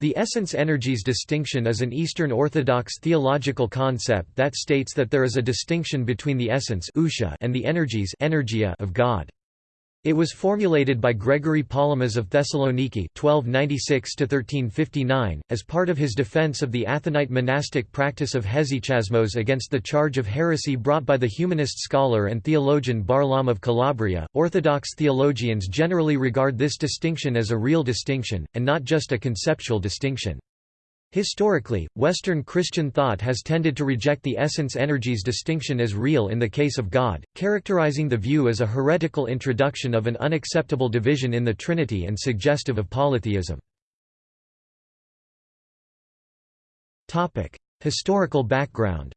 The essence-energies distinction is an Eastern Orthodox theological concept that states that there is a distinction between the essence and the energies of God. It was formulated by Gregory Palamas of Thessaloniki (1296–1359) as part of his defense of the Athonite monastic practice of hesychasmos against the charge of heresy brought by the humanist scholar and theologian Barlaam of Calabria. Orthodox theologians generally regard this distinction as a real distinction, and not just a conceptual distinction. Historically, Western Christian thought has tended to reject the essence-energies distinction as real in the case of God, characterizing the view as a heretical introduction of an unacceptable division in the Trinity and suggestive of polytheism. Historical background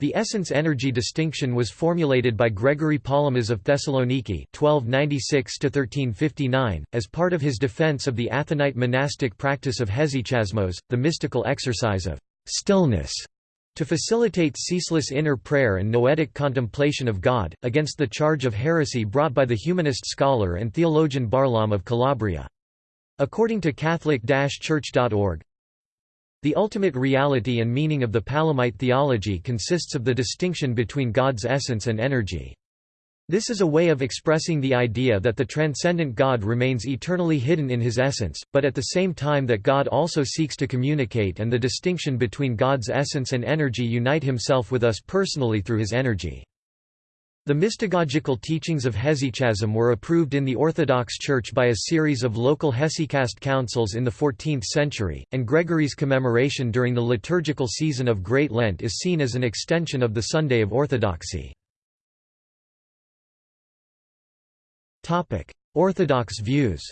the essence-energy distinction was formulated by Gregory Palamas of Thessaloniki (1296–1359) as part of his defense of the Athonite monastic practice of hesychasmos, the mystical exercise of stillness, to facilitate ceaseless inner prayer and noetic contemplation of God, against the charge of heresy brought by the humanist scholar and theologian Barlaam of Calabria. According to Catholic-Church.org, the ultimate reality and meaning of the Palamite theology consists of the distinction between God's essence and energy. This is a way of expressing the idea that the transcendent God remains eternally hidden in his essence, but at the same time that God also seeks to communicate and the distinction between God's essence and energy unite himself with us personally through his energy. The mystagogical teachings of hesychasm were approved in the Orthodox Church by a series of local hesychast councils in the 14th century, and Gregory's commemoration during the liturgical season of Great Lent is seen as an extension of the Sunday of Orthodoxy. Orthodox views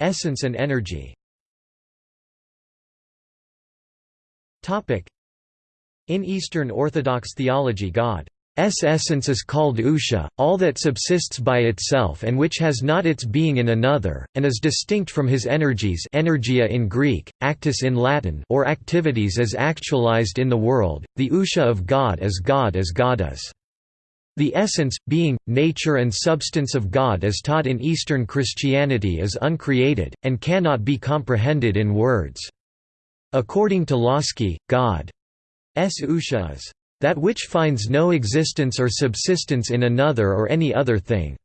Essence and energy In Eastern Orthodox theology God's essence is called ousia, all that subsists by itself and which has not its being in another, and is distinct from his energies energia in Greek, actus in Latin or activities as actualized in the world, the ousia of God as God as God is. The essence, being, nature and substance of God as taught in Eastern Christianity is uncreated, and cannot be comprehended in words. According to Lossky, God's ousia is that which finds no existence or subsistence in another or any other thing.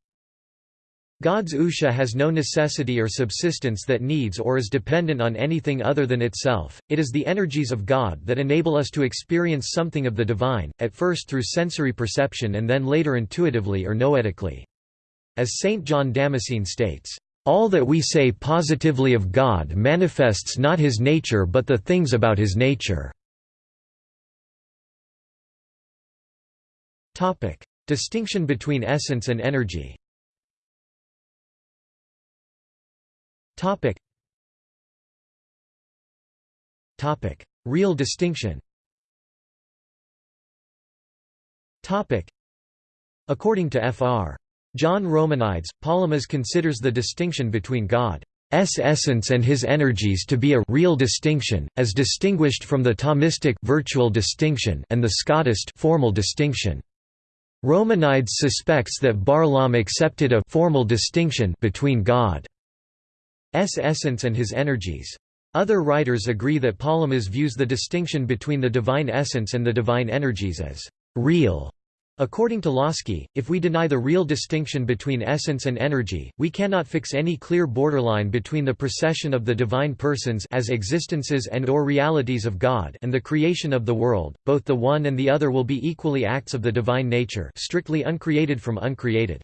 God's ousia has no necessity or subsistence that needs or is dependent on anything other than itself, it is the energies of God that enable us to experience something of the divine, at first through sensory perception and then later intuitively or noetically. As St. John Damascene states, all that we say positively of God manifests not his nature but the things about his nature. Distinction between essence and energy. Real distinction. According to Fr. John Romanides, Palamas considers the distinction between God's essence and his energies to be a real distinction, as distinguished from the Thomistic virtual distinction and the Scotist formal distinction. Romanides suspects that Barlaam accepted a formal distinction between God's essence and his energies. Other writers agree that Palamas views the distinction between the divine essence and the divine energies as real According to Lossky, if we deny the real distinction between essence and energy, we cannot fix any clear borderline between the procession of the divine persons as existences and or realities of God and the creation of the world, both the one and the other will be equally acts of the divine nature strictly uncreated from uncreated.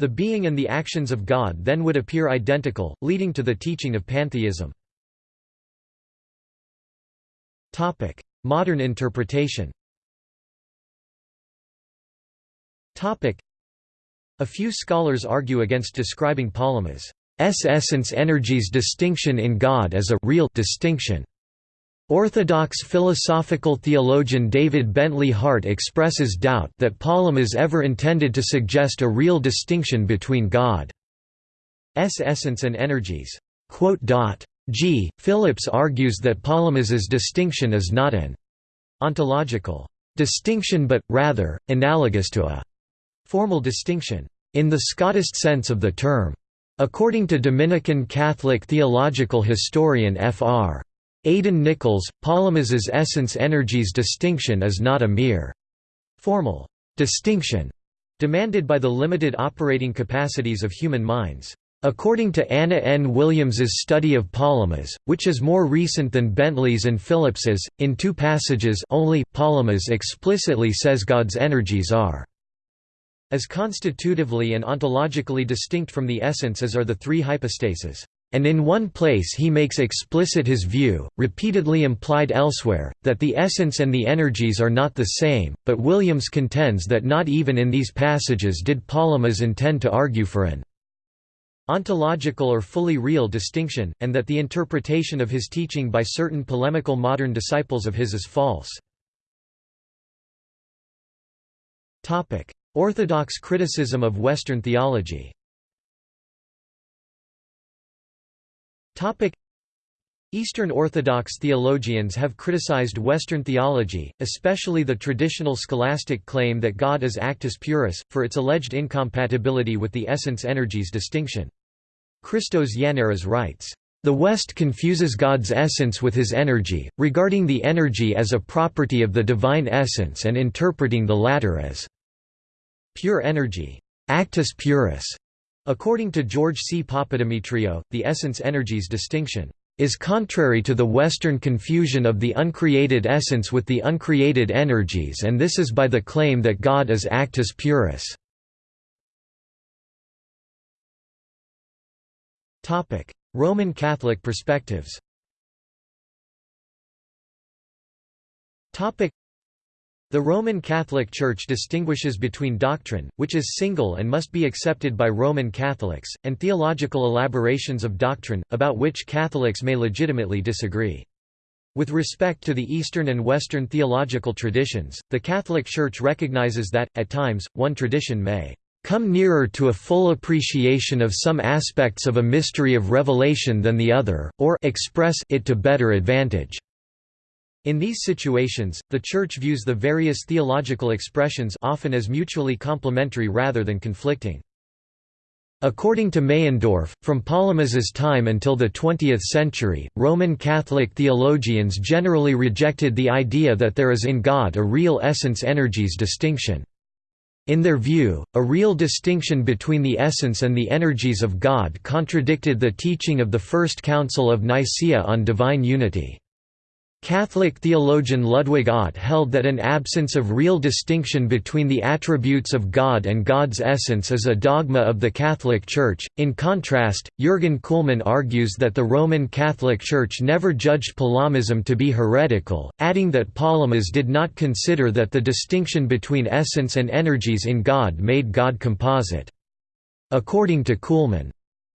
The being and the actions of God then would appear identical, leading to the teaching of pantheism. Modern interpretation A few scholars argue against describing Palamas' essence energies distinction in God as a real distinction. Orthodox philosophical theologian David Bentley Hart expresses doubt that Palamas ever intended to suggest a real distinction between God's essence and energies. G. Phillips argues that Palamas's distinction is not an ontological distinction but, rather, analogous to a formal distinction, in the Scotist sense of the term. According to Dominican Catholic theological historian Fr. Aidan Nichols, Palamas's essence energies distinction is not a mere formal distinction demanded by the limited operating capacities of human minds. According to Anna N. Williams's study of Palamas, which is more recent than Bentley's and Phillips's, in two passages only, Palamas explicitly says God's energies are as constitutively and ontologically distinct from the essence as are the three hypostases. And in one place he makes explicit his view, repeatedly implied elsewhere, that the essence and the energies are not the same, but Williams contends that not even in these passages did Palamas intend to argue for an ontological or fully real distinction, and that the interpretation of his teaching by certain polemical modern disciples of his is false. Orthodox criticism of Western theology Eastern Orthodox theologians have criticized Western theology, especially the traditional scholastic claim that God is actus purus, for its alleged incompatibility with the essence-energies distinction. Christos Yannaras writes, "...the West confuses God's essence with his energy, regarding the energy as a property of the divine essence and interpreting the latter as pure energy actus purus". According to George C. Papadimitriou, the essence-energies distinction is contrary to the Western confusion of the uncreated essence with the uncreated energies and this is by the claim that God is actus purus. Roman Catholic perspectives the Roman Catholic Church distinguishes between doctrine, which is single and must be accepted by Roman Catholics, and theological elaborations of doctrine, about which Catholics may legitimately disagree. With respect to the Eastern and Western theological traditions, the Catholic Church recognizes that, at times, one tradition may come nearer to a full appreciation of some aspects of a mystery of revelation than the other, or express it to better advantage. In these situations, the Church views the various theological expressions often as mutually complementary rather than conflicting. According to Meyendorff, from Palamas's time until the 20th century, Roman Catholic theologians generally rejected the idea that there is in God a real essence-energies distinction. In their view, a real distinction between the essence and the energies of God contradicted the teaching of the First Council of Nicaea on divine unity. Catholic theologian Ludwig Ott held that an absence of real distinction between the attributes of God and God's essence is a dogma of the Catholic Church. In contrast, Jürgen Kuhlmann argues that the Roman Catholic Church never judged Palamism to be heretical, adding that Palamas did not consider that the distinction between essence and energies in God made God composite. According to Kuhlmann,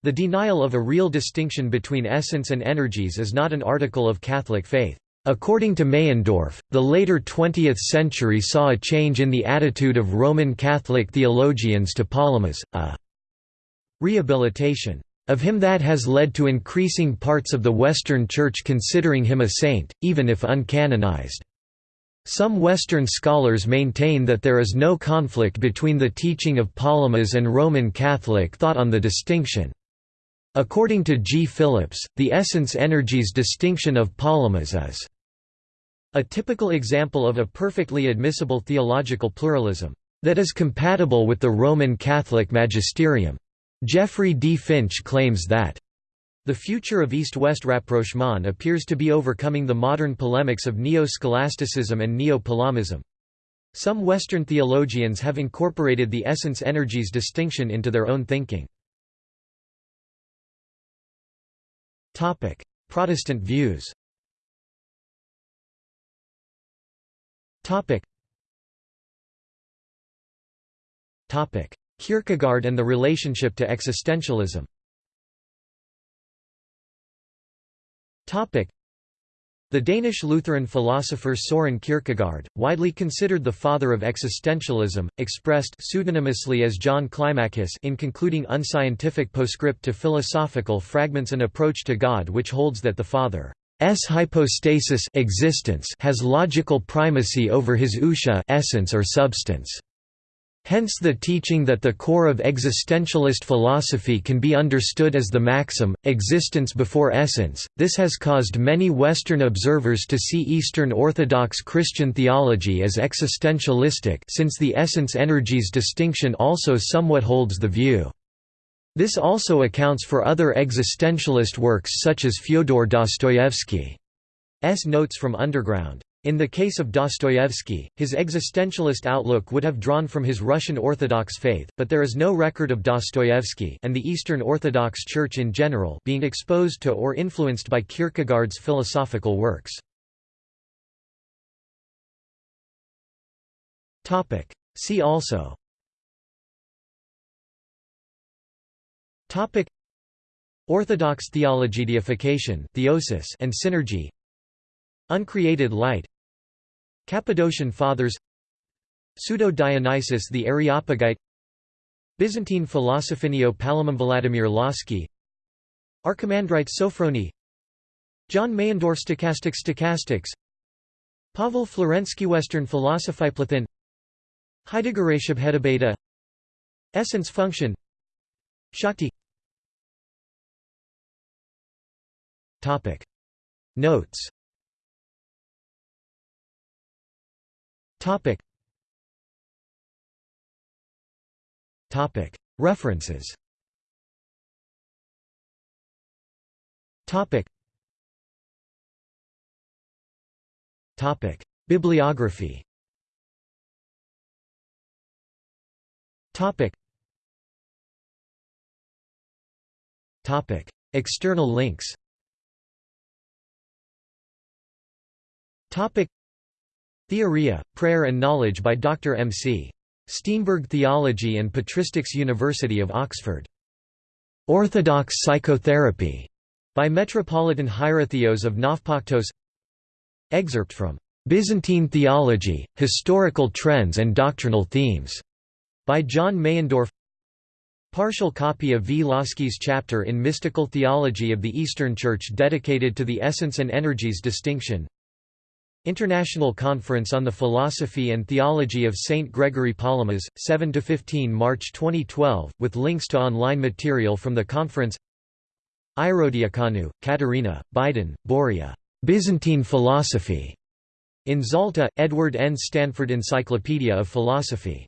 the denial of a real distinction between essence and energies is not an article of Catholic faith. According to Meyendorff, the later 20th century saw a change in the attitude of Roman Catholic theologians to Palamas, a rehabilitation of him that has led to increasing parts of the Western Church considering him a saint, even if uncanonized. Some Western scholars maintain that there is no conflict between the teaching of Palamas and Roman Catholic thought on the distinction. According to G. Phillips, the essence-energies distinction of Palamas is a typical example of a perfectly admissible theological pluralism that is compatible with the Roman Catholic magisterium. Jeffrey D. Finch claims that the future of East-West rapprochement appears to be overcoming the modern polemics of neo-scholasticism and neo-Palamism. Some Western theologians have incorporated the essence-energies distinction into their own thinking. Protestant views Topic. Topic. Kierkegaard and the relationship to existentialism Topic. The Danish Lutheran philosopher Soren Kierkegaard, widely considered the father of existentialism, expressed pseudonymously as John Climacus in concluding unscientific postscript to philosophical fragments an approach to God which holds that the Father hypostasis existence has logical primacy over his ousia essence or substance. Hence the teaching that the core of existentialist philosophy can be understood as the maxim, existence before essence. This has caused many Western observers to see Eastern Orthodox Christian theology as existentialistic since the essence-energies distinction also somewhat holds the view. This also accounts for other existentialist works such as Fyodor Dostoevsky's Notes from Underground. In the case of Dostoevsky, his existentialist outlook would have drawn from his Russian Orthodox faith, but there is no record of Dostoevsky and the Eastern Orthodox Church in general being exposed to or influenced by Kierkegaard's philosophical works. See also Orthodox theology deification theosis and synergy. Uncreated light. Cappadocian Fathers. Pseudo-Dionysius the Areopagite. Byzantine Philosophinio Palamon Vladimir Lossky Archimandrite Sophrony. John Meyendorff Stochastic Stochastics. Pavel Florensky Western Philosophiplathin Heidegger Beta Essence function Shakti Notes Topic. Topic. References. Topic. Topic. Bibliography. Topic. External links. Topic. Theoria, Prayer and Knowledge by Dr. M. C. Steenberg Theology and Patristics University of Oxford. Orthodox Psychotherapy by Metropolitan Hierotheos of Navpaktos Excerpt from Byzantine Theology, Historical Trends and Doctrinal Themes by John Meyendorff Partial copy of V. Lossky's chapter in Mystical Theology of the Eastern Church dedicated to the essence and energies distinction International Conference on the Philosophy and Theology of St. Gregory Palamas, 7–15 March 2012, with links to online material from the conference Ierodiakonou, Katerina, Bydén, Boria. Byzantine Philosophy. In Zalta, Edward N. Stanford Encyclopedia of Philosophy.